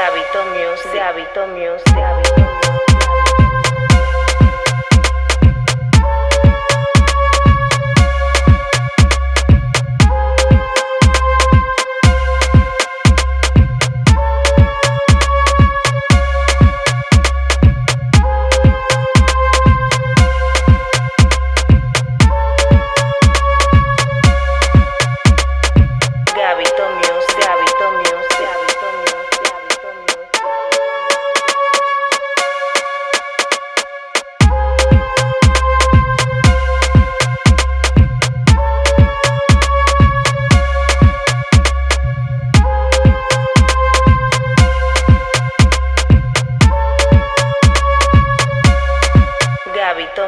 hábito mío, de hábito de hábito.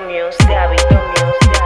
Music, Music, Gabito Music.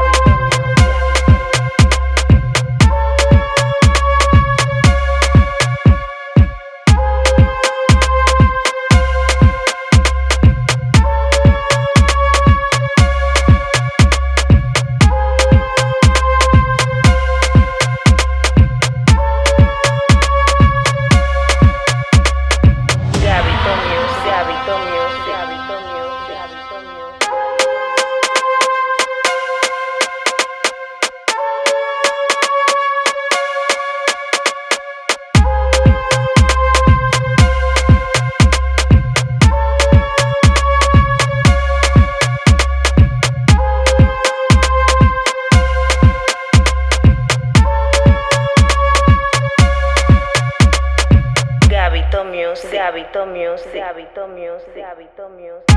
Gabito Music, Gabito Music.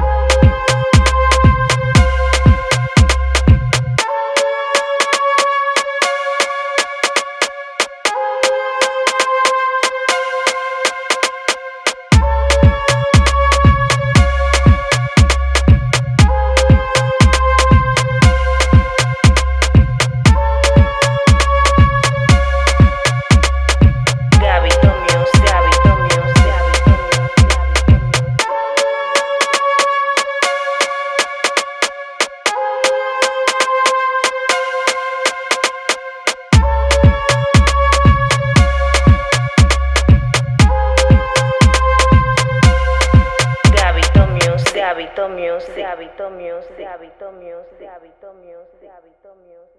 Music, Gabito Music, Gabito Music, Gabito Music, Gabito Music, Gabito Music.